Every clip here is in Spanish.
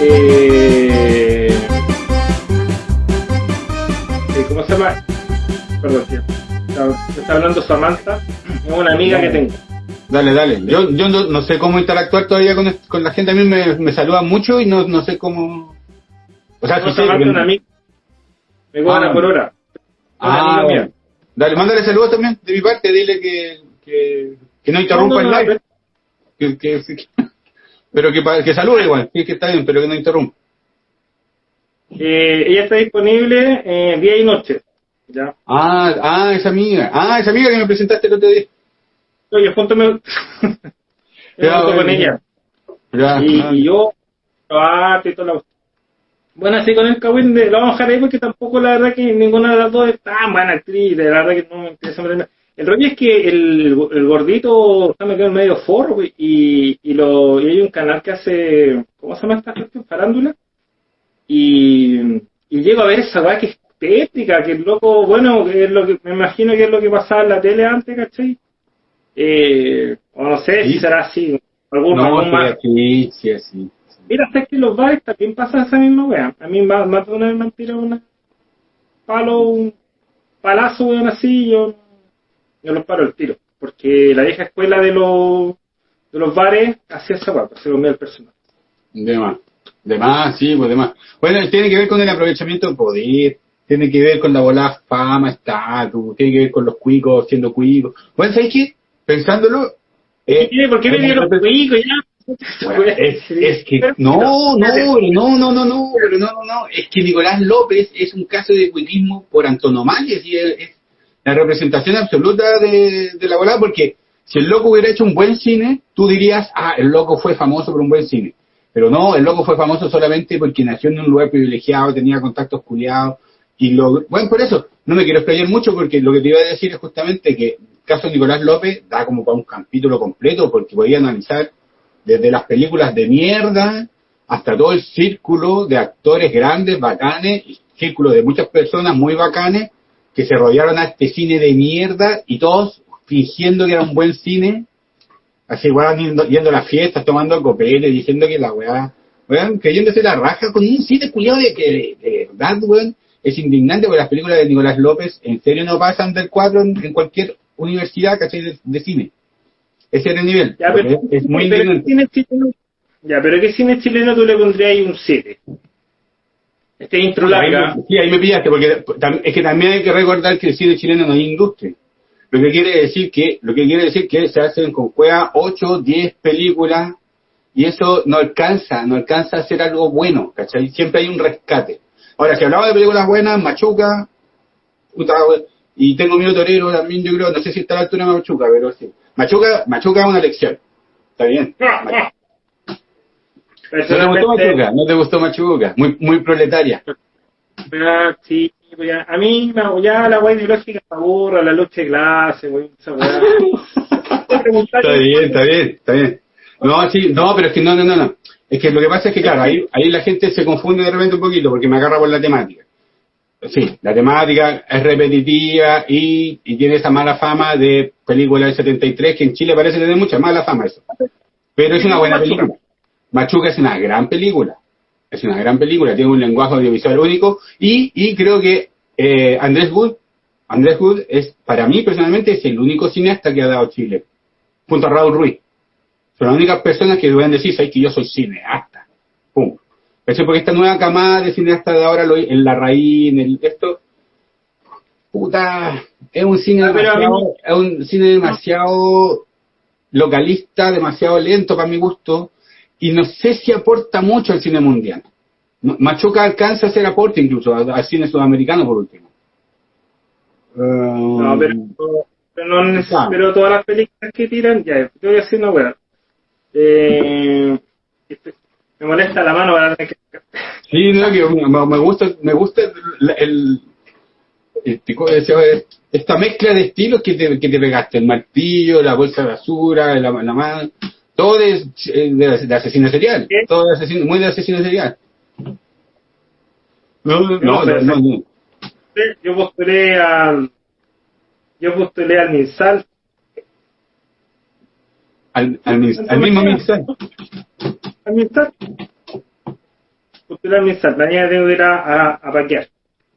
Eh, eh, ¿Cómo se llama? Perdón, tío. Está, me está hablando Samantha, es una amiga que tengo. Dale, dale. Yo, yo no, no sé cómo interactuar todavía con, con la gente. A mí me, me saludan mucho y no, no sé cómo. O sea, No, sí Samantha una amiga. Me cobra Ah. por hora. Una Ah, amiga mía. Dale, mándale saludos también de mi parte. Dile que, que, que no interrumpa No, no, el live. Que, que, pero que, que salude igual. Que está bien, pero que no interrumpa. Eh, ella está disponible eh, día y noche. Ya. Ah, ah, esa amiga. Ah, esa amiga que me presentaste el otro día. Oye, junto con ella. Ya, Y, ah. y yo, toda la Bueno, así con el Kawin de, lo vamos a dejar ahí porque tampoco la verdad que ninguna de las dos es tan buena actriz, la verdad que no me interesa. El rollo es que el, el gordito está metido en medio forro y, y, lo, y hay un canal que hace, ¿cómo se llama esta cuestión? Farándula. Y, y llego a ver esa weá que es tétrica, que el loco, bueno, que es lo que, me imagino que es lo que pasaba en la tele antes, ¿cachai? Eh, o no sé Sí. si será así. Algún, No, algún más- sí. Mira, sabes que los bares también pasa esa misma wea. A mí más, más de una vez me han tirado una palo, un palazo, weón, así, yo, yo los paro el tiro. Porque la vieja escuela de los, de los bares hacía esa wea, pues, se comía el personal. De más. De más, sí, pues de más. Bueno, tiene que ver con el aprovechamiento del poder, tiene que ver con la volada fama, estatus, tiene que ver con los cuicos siendo cuicos. Bueno, ¿sabes qué? Pensándolo, eh. ¿Por qué me dieron los cuicos ya? Bueno, es, es que no, no, no, no, no, no, pero no, no, no, es que Nicolás López es un caso de cuiquismo por antonomasia, sí, es, es la representación absoluta de, de la volada, porque si el loco hubiera hecho un buen cine, tú dirías, ah, el loco fue famoso por un buen cine. Pero no, el loco fue famoso solamente porque nació en un lugar privilegiado, tenía contactos culiados, y lo, bueno, por eso, no me quiero explayar mucho porque lo que te iba a decir es justamente que el caso de Nicolás López da como para un capítulo completo porque podía analizar desde las películas de mierda hasta todo el círculo de actores grandes, bacanes, círculo de muchas personas muy bacanes que se rodearon a este cine de mierda y todos fingiendo que era un buen cine, así igual yendo, yendo a las fiestas, tomando copete, diciendo que la weá, weón, creyéndose la raja con un cine culiado de que de, verdad, weón, es indignante porque las películas de Nicolás López en serio no pasan del 4 en, en cualquier universidad, ¿cachai? De, de cine. Ese era el nivel. Ya, pero, es, muy pero ¿qué indignante. cine chileno? Ya, pero ¿qué cine chileno tú le pondrías ahí un 7? Este intro larga. sí, ahí me pillaste, porque es que también hay que recordar que el cine chileno no es industria. Lo que quiere decir que, lo que quiere decir que se hacen con cueva 8, 10 películas, y eso no alcanza, no alcanza a ser algo bueno, ¿cachai? Siempre hay un rescate. Ahora, si hablamos de películas buenas, Machuca, puta, y tengo mi torero también, yo creo, no sé si está a la altura de Machuca, pero sí. Machuca, Machuca es una lección. Está bien. Ah, ¿No te gustó Machuca? ¿No te gustó Machuca? Muy, muy proletaria. Ah, sí, a mí ya la weá ideológica me aburra, la lucha de clase, weón, esa weá. Está bien, está bien, está bien. No, sí, no, pero es que no, no, no, no. Es que lo que pasa es que, claro, ahí, ahí la gente se confunde de repente un poquito porque me agarra por la temática. Sí, la temática es repetitiva y, y tiene esa mala fama de película del 73 que en Chile parece tener mucha mala fama eso. Pero es una buena película. Machuca es una gran película. Es una gran película, tiene un lenguaje audiovisual único y, y creo que eh, Andrés Wood, Andrés Wood es, para mí personalmente, es el único cineasta que ha dado Chile, junto a Raúl Ruiz. Son las únicas personas que pueden decir, ¿sabes que yo soy cineasta? Porque esta nueva camada de cineastas de ahora, lo- en La Raíz, en el, esto, puta, es un cine Ah, pero mí- demasiado, es un cine demasiado localista, demasiado lento para mi gusto, y no sé si aporta mucho al cine mundial. Machuca alcanza a hacer aporte incluso al, cine sudamericano por último. No, Um, pero, pero, no Ah. pero todas las películas que tiran, ya, te voy a decir una weá. Eh, me molesta la mano para que... Sí, no, que me, me gusta, me gusta el, el- este, esta mezcla de estilos que te, que te pegaste, el martillo, la bolsa de basura, la, la mano, todo de, de, de asesino serial, ¿Qué? todo de asesino, muy de asesino serial. No, no, no, no, no. Yo postulé al... yo postulé al MinSal. Al, al, al mismo MinSal. Al MinSal. Postulé al MinSal. Mañana tengo que ir a, a, a paquear.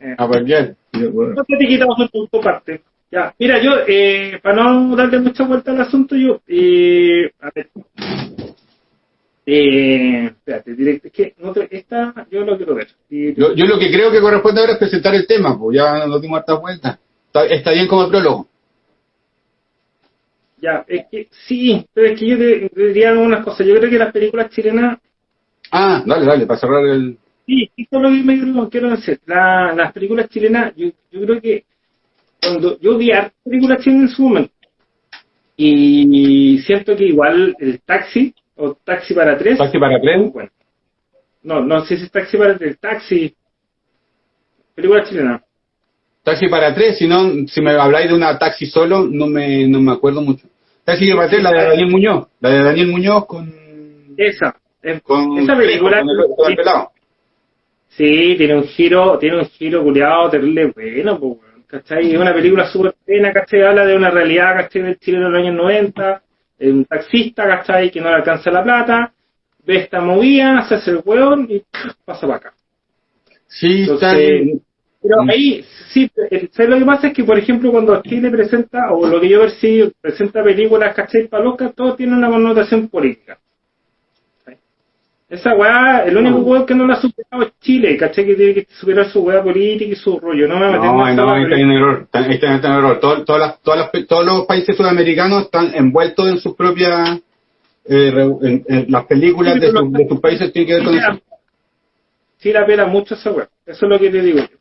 Eh. A paquear. No te quitamos un punto parte. Ya, mira, yo, eh, para no darle mucha vuelta al asunto, yo, eh, a ver, eh, espérate, directo, es que no te, esta yo lo quiero ver. Yo, yo, lo que creo que corresponde ahora es presentar el tema, pues ya no dimos harta vuelta. Está, está, bien como el prólogo. Ya, es que sí, pero es que yo te, te diría algunas cosas. Yo creo que las películas chilenas. Ah, dale, dale, para cerrar el. Sí, esto es lo que me quiero decir. La, las películas chilenas, yo, yo creo que cuando yo vi a películas chilenas en su momento, y siento que igual el taxi o Taxi para tres. Taxi para tres. Bueno. No, no sé si es Taxi para tres. Taxi. Película chilena. Taxi para tres, si no, si me habláis de una taxi solo, no me, no me acuerdo mucho. Tres, la de Daniel Muñoz. La de Daniel Muñoz con. Esa. Con esa película. Con el, pelado. Sí, tiene un giro, tiene un giro culiado terrible bueno, pues, ¿cachai? Es una película súper pena, ¿cachai? Habla de una realidad, ¿cachai? Del Chile de los años 90 un taxista, ¿cachai? Que no le alcanza la plata, ve esta movida, se hace el hueón y pasa para acá. Sí, Pero ahí, sí, lo que pasa? Es que, por ejemplo, cuando Chile presenta, o lo que yo percibo, presenta películas, ¿cachai? Para loca, todo tiene una connotación política. Esa weá, el único weón que no la ha superado es Chile, ¿cachai? Que tiene que superar su weá política y su rollo. No me No, no, ahí está en error. Está en error. Todas, todas todas todos los países sudamericanos están envueltos en sus propias. Eh, en, las películas de, de, sus países tienen que ver con eso. Sí, la mucho esa weá. Eso es lo que te digo yo.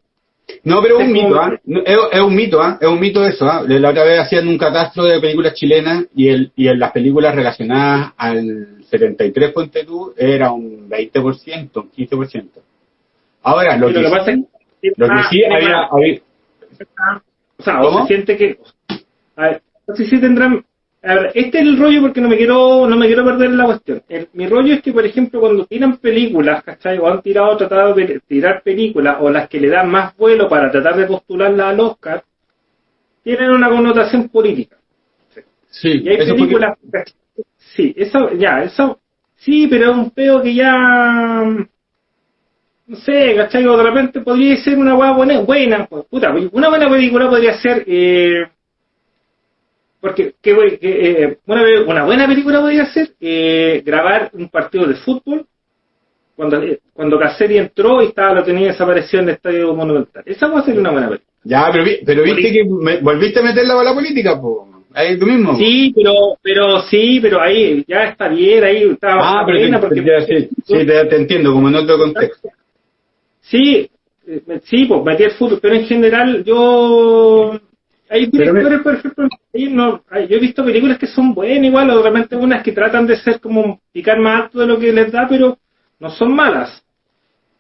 No, pero es un mito, ¿ah? Es, es, un mito, ¿ah? Es un mito eso, ¿ah? La otra vez hacían un catastro de películas chilenas y, el, y en las películas relacionadas al 73, ponte tú, era un 20%, un 15%. Ahora, lo, que, lo, pasa es que, lo que sí había, había... O sea, o se siente que... A ver, no sé si tendrán a ver, este es el rollo porque no me quiero, no me quiero perder la cuestión. mi rollo es que, por ejemplo, cuando tiran películas, ¿cachai? O han tirado, tratado de tirar películas, o las que le dan más vuelo para tratar de postularla al Oscar, tienen una connotación política. Sí, y hay películas, sí, eso, ya, eso, sí, pero es un peo que ya, no sé, ¿cachai? O de repente podría ser una buena, buena, buena, puta, una buena película podría ser, eh, porque que, eh, una, una, buena película podría ser eh, grabar un partido de fútbol cuando eh, cuando Casseri entró y estaba lo tenía desaparecido en el estadio monumental. Esa puede ser una buena película. Ya, pero, pero viste que volviste a meter la bala política, pues. Ahí tú mismo. Sí, pero, pero sí, pero ahí ya está bien, ahí estaba ah, pero porque, sí, sí te, entiendo, como en otro contexto. Sí, sí, pues metí el fútbol, pero en general yo hay directores, por ejemplo, no, yo he visto películas que son buenas igual, o realmente unas que tratan de ser como picar más alto de lo que les da, pero no son malas.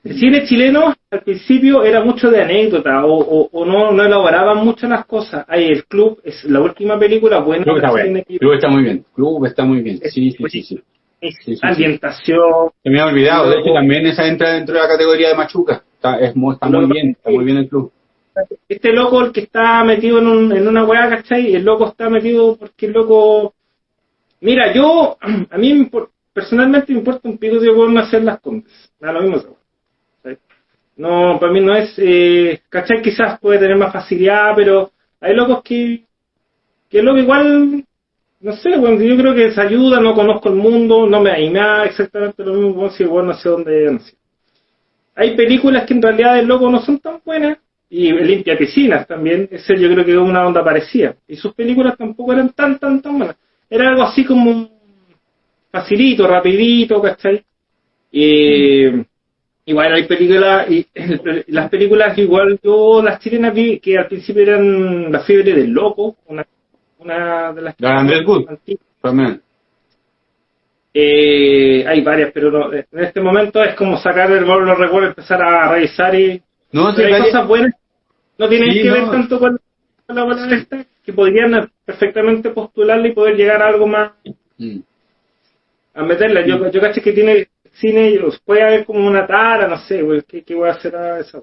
El cine chileno al principio era mucho de anécdota o, o, no, no elaboraban mucho las cosas. Ahí el club es la última película buena. Club está, bueno. club está muy bien. Club está muy bien. Sí, sí, sí. sí. ambientación. Se me ha olvidado. De hecho, también esa entra dentro de la categoría de Machuca. Está, es, está muy bien. Está muy bien el club este loco el que está metido en, un, en una weá, ¿cachai? El loco está metido porque el loco... Mira, yo, a mí personalmente me importa un pico de no hacer las compras. Da lo mismo. No, para mí no es... Eh, ¿Cachai? Quizás puede tener más facilidad, pero hay locos que... Que loco igual... No sé, bueno, yo creo que se ayuda, no conozco el mundo, no me, y me da exactamente lo mismo, si igual no sé dónde... Hay películas que en realidad el loco no son tan buenas, y limpia piscinas también, ese yo creo que es una onda parecida. Y sus películas tampoco eran tan, tan, tan buenas. Era algo así como facilito, rapidito, ¿cachai? Y, igual hay películas, y las películas igual yo las chilenas vi que al principio eran La fiebre del loco, una, una de las que... Andrés Good, también. Eh, hay varias, pero en este momento es como sacar el los recuerdos, empezar a revisar y no, hay cosas buenas no tienen que ver tanto con la buena esta, que podrían perfectamente postularla y poder llegar a algo más. Mm. A meterla. Yo, yo caché que tiene cine, puede haber como una tara, no sé, ¿qué, qué voy a hacer a esa?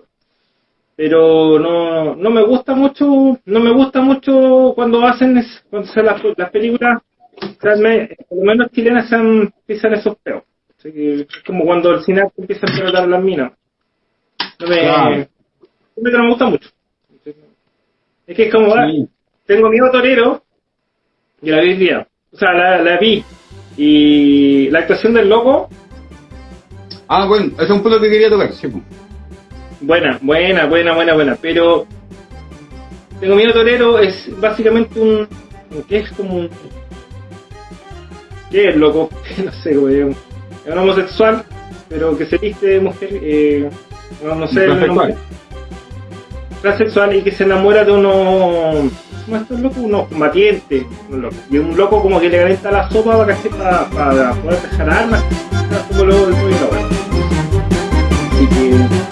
pero no, no me gusta mucho, no me gusta mucho cuando hacen, cuando se las, las películas, por lo menos chilenas se empiezan esos peos. es como cuando el cine empieza a explotar las minas. No me, no me gusta mucho. Es que es como, tengo miedo torero, y la vi día. O sea, la, la vi. Y la actuación del loco. Ah, bueno, ese es un punto que quería tocar, sí. Buena, buena, buena, buena, buena. Pero Tengo Miedo Torero es básicamente un. ¿Qué es como un. ¿Qué es loco? no sé, güey. Es un homosexual, pero que se viste de mujer. Eh, no, sé. Transexual. Transexual y que se enamora de unos. ¿Cómo es loco? Unos combatientes. Y un loco como que le calienta la sopa para, para, para poder dejar armas. Como lo, Así que